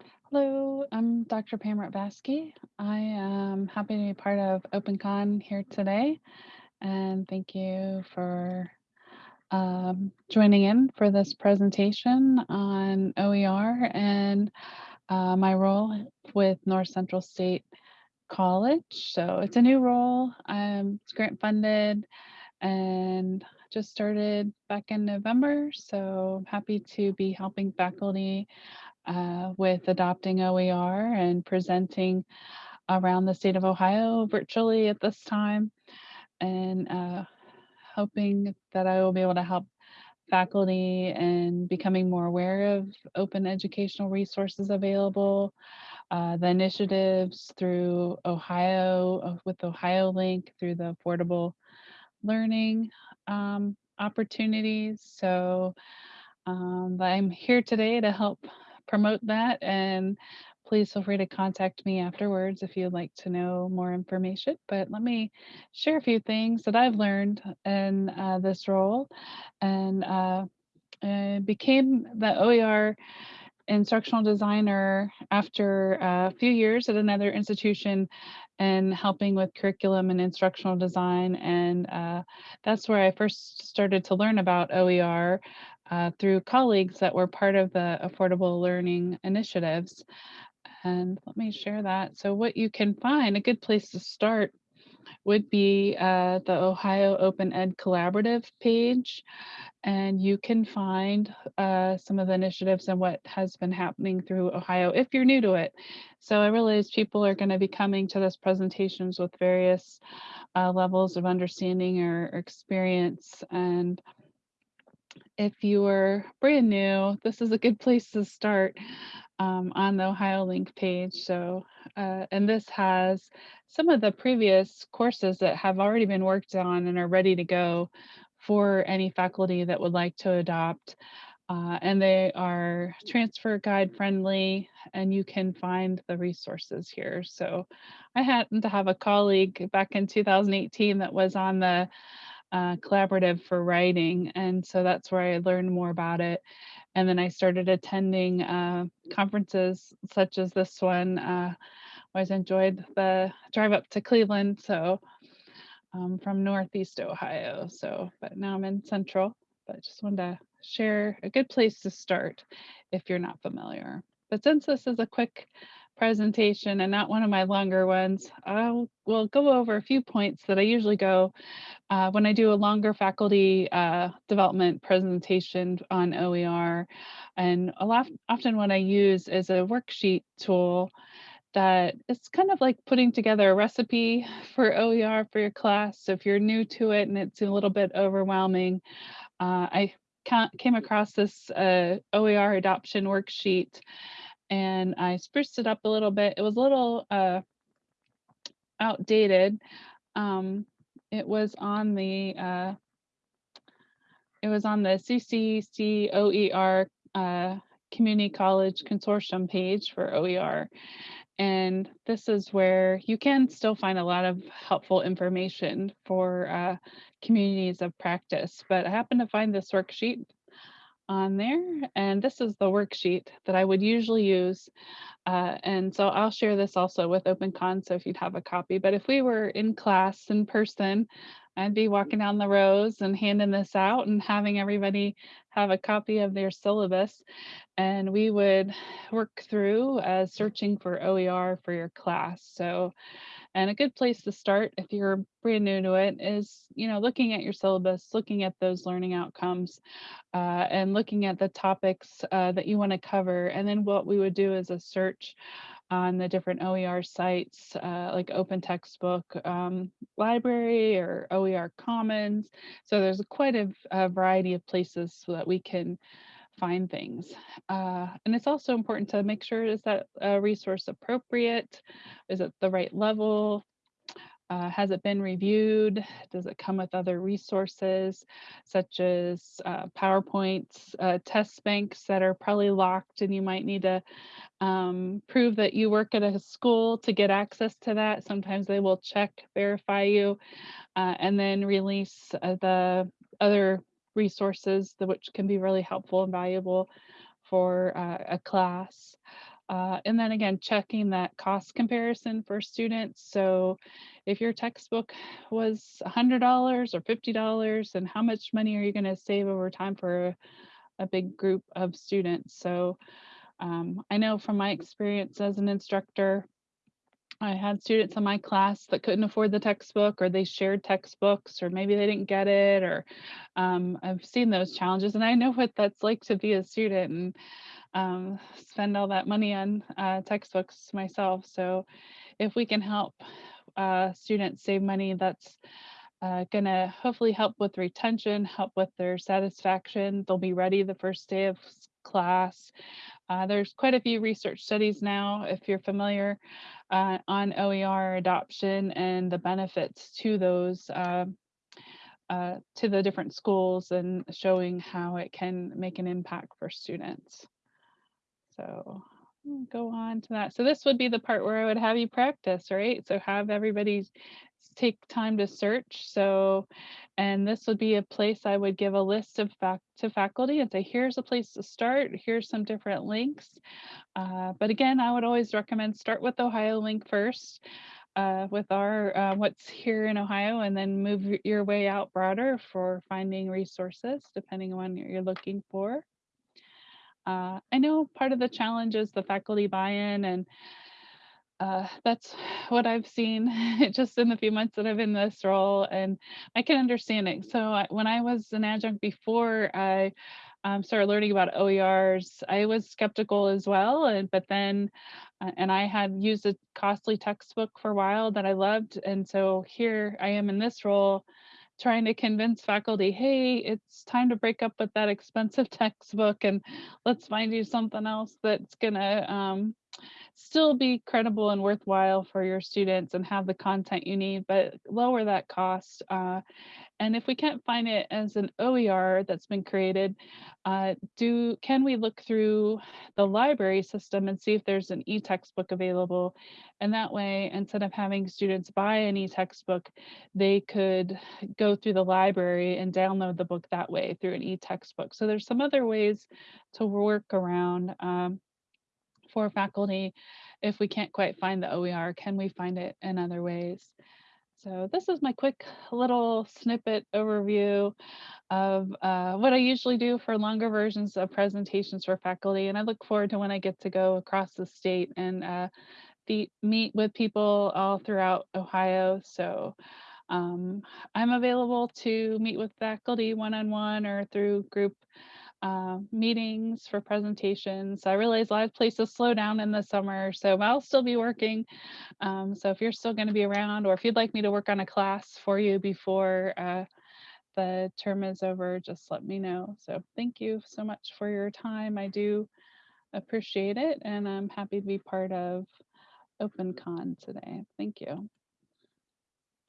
Hello, I'm Dr. Pam Ratbasky. I am happy to be part of OpenCon here today, and thank you for um, joining in for this presentation on OER and uh, my role with North Central State College. So it's a new role. Um, it's grant funded and just started back in November. So I'm happy to be helping faculty uh, with adopting OER and presenting around the state of Ohio virtually at this time and uh, hoping that I will be able to help faculty and becoming more aware of open educational resources available, uh, the initiatives through Ohio, uh, with Ohio Link through the affordable learning um, opportunities. So um, I'm here today to help promote that and please feel free to contact me afterwards if you'd like to know more information. But let me share a few things that I've learned in uh, this role and uh, became the OER instructional designer after a few years at another institution and helping with curriculum and instructional design. And uh, that's where I first started to learn about OER uh, through colleagues that were part of the affordable learning initiatives. And let me share that. So what you can find, a good place to start would be uh, the Ohio Open Ed Collaborative page. And you can find uh, some of the initiatives and what has been happening through Ohio if you're new to it. So I realize people are going to be coming to this presentations with various uh, levels of understanding or, or experience. And if you are brand new, this is a good place to start um, on the Ohio Link page. So, uh, and this has some of the previous courses that have already been worked on and are ready to go for any faculty that would like to adopt. Uh, and they are transfer guide friendly and you can find the resources here. So I happened to have a colleague back in 2018 that was on the uh, collaborative for writing. And so that's where I learned more about it. And then I started attending uh, conferences such as this one. Uh, always enjoyed the drive up to Cleveland. So um, from Northeast Ohio. So, but now I'm in Central, but just wanted to share a good place to start if you're not familiar. But since this is a quick presentation and not one of my longer ones, I will go over a few points that I usually go uh, when I do a longer faculty uh, development presentation on OER. And a lot, often what I use is a worksheet tool that it's kind of like putting together a recipe for OER for your class. So if you're new to it and it's a little bit overwhelming, uh, I came across this uh, OER adoption worksheet and I spruced it up a little bit. It was a little uh, outdated. Um, it was on the uh, it was on the CCC OER uh, Community College Consortium page for OER. And this is where you can still find a lot of helpful information for uh, communities of practice. But I happen to find this worksheet on there, and this is the worksheet that I would usually use. Uh, and so I'll share this also with OpenCon, so if you'd have a copy. But if we were in class in person, I'd be walking down the rows and handing this out and having everybody have a copy of their syllabus. And we would work through uh, searching for OER for your class. So, and a good place to start if you're brand new to it is, you know, looking at your syllabus, looking at those learning outcomes, uh, and looking at the topics uh, that you want to cover. And then what we would do is a search on the different OER sites uh, like Open Textbook um, Library or OER Commons. So there's quite a, a, variety of places so that we can find things. Uh, and it's also important to make sure is that a resource appropriate? Is it the right level? Uh, has it been reviewed? Does it come with other resources such as uh, PowerPoints, uh, test banks that are probably locked and you might need to um, prove that you work at a school to get access to that. Sometimes they will check, verify you, uh, and then release uh, the other resources which can be really helpful and valuable for uh, a class. Uh, and then again, checking that cost comparison for students. So if your textbook was $100 or $50, and how much money are you going to save over time for a, a big group of students? So um, I know from my experience as an instructor, I had students in my class that couldn't afford the textbook or they shared textbooks or maybe they didn't get it or um, I've seen those challenges and I know what that's like to be a student and um, spend all that money on uh, textbooks myself. So if we can help uh, students save money, that's uh, gonna hopefully help with retention, help with their satisfaction. They'll be ready the first day of class. Uh, there's quite a few research studies now, if you're familiar, uh, on OER adoption and the benefits to those um, uh, to the different schools and showing how it can make an impact for students. So go on to that. So this would be the part where I would have you practice, right? So have everybody take time to search. So, and this would be a place I would give a list of fac to faculty and say, here's a place to start. Here's some different links. Uh, but again, I would always recommend start with Ohio Link first. Uh, with our uh, what's here in Ohio, and then move your way out broader for finding resources, depending on what you're looking for. Uh, I know part of the challenge is the faculty buy-in, and uh, that's what I've seen just in the few months that I've been in this role, and I can understand it. So I, when I was an adjunct before I um, started learning about OERs, I was skeptical as well, and but then, uh, and I had used a costly textbook for a while that I loved, and so here I am in this role trying to convince faculty, hey, it's time to break up with that expensive textbook and let's find you something else that's gonna um, still be credible and worthwhile for your students and have the content you need, but lower that cost. Uh, and if we can't find it as an OER that's been created, uh, do can we look through the library system and see if there's an e-textbook available? And that way, instead of having students buy an e-textbook, they could go through the library and download the book that way through an e-textbook. So there's some other ways to work around um, for faculty if we can't quite find the OER, can we find it in other ways? So this is my quick little snippet overview of uh, what I usually do for longer versions of presentations for faculty. And I look forward to when I get to go across the state and uh, meet with people all throughout Ohio. So um, I'm available to meet with faculty one-on-one or through group uh, meetings for presentations. I realize a lot of places slow down in the summer, so I'll still be working um, so if you're still going to be around, or if you'd like me to work on a class for you before uh, the term is over, just let me know. So thank you so much for your time. I do appreciate it, and I'm happy to be part of OpenCon today. Thank you.